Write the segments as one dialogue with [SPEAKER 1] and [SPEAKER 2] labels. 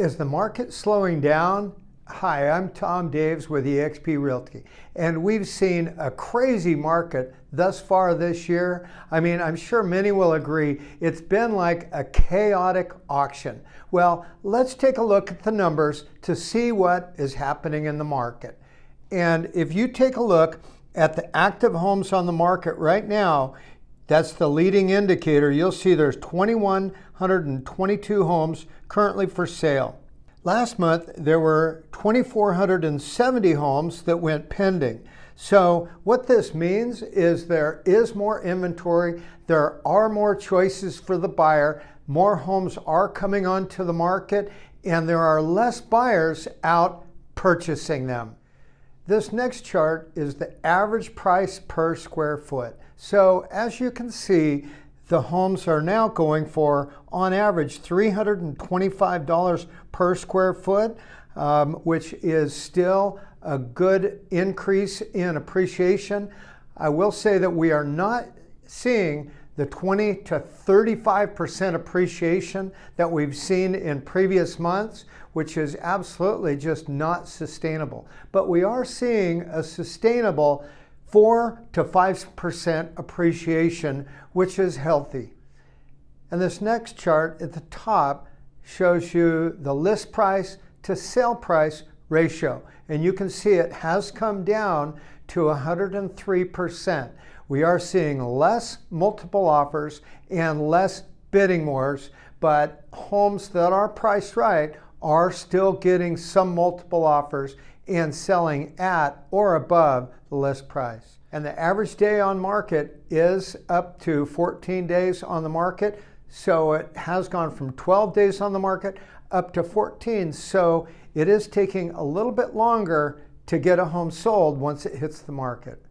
[SPEAKER 1] Is the market slowing down? Hi, I'm Tom Daves with eXp Realty, and we've seen a crazy market thus far this year. I mean, I'm sure many will agree it's been like a chaotic auction. Well, let's take a look at the numbers to see what is happening in the market. And if you take a look at the active homes on the market right now, that's the leading indicator. You'll see there's 2,122 homes currently for sale. Last month, there were 2,470 homes that went pending. So what this means is there is more inventory, there are more choices for the buyer, more homes are coming onto the market, and there are less buyers out purchasing them. This next chart is the average price per square foot. So as you can see, the homes are now going for, on average, $325 per square foot, um, which is still a good increase in appreciation. I will say that we are not seeing the 20 to 35% appreciation that we've seen in previous months, which is absolutely just not sustainable. But we are seeing a sustainable 4 to 5% appreciation, which is healthy. And this next chart at the top shows you the list price to sale price ratio. And you can see it has come down to 103%. We are seeing less multiple offers and less bidding wars, but homes that are priced right are still getting some multiple offers and selling at or above the list price. And the average day on market is up to 14 days on the market. So it has gone from 12 days on the market up to 14. So it is taking a little bit longer to get a home sold once it hits the market.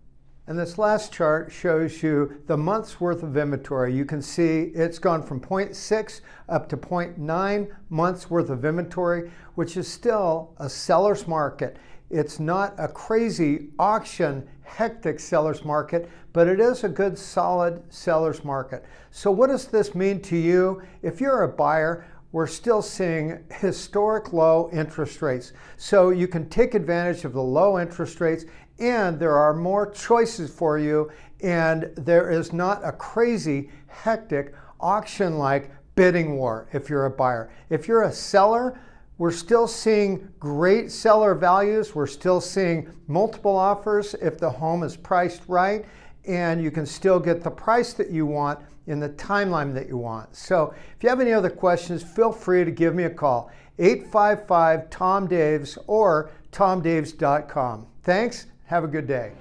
[SPEAKER 1] And this last chart shows you the month's worth of inventory. You can see it's gone from 0.6 up to 0.9 months worth of inventory, which is still a seller's market. It's not a crazy auction, hectic seller's market, but it is a good solid seller's market. So what does this mean to you? If you're a buyer, we're still seeing historic low interest rates. So you can take advantage of the low interest rates and there are more choices for you and there is not a crazy, hectic, auction-like bidding war if you're a buyer. If you're a seller, we're still seeing great seller values. We're still seeing multiple offers if the home is priced right and you can still get the price that you want in the timeline that you want. So if you have any other questions, feel free to give me a call. 855-TOM-DAVES or tomdaves.com. Thanks. Have a good day.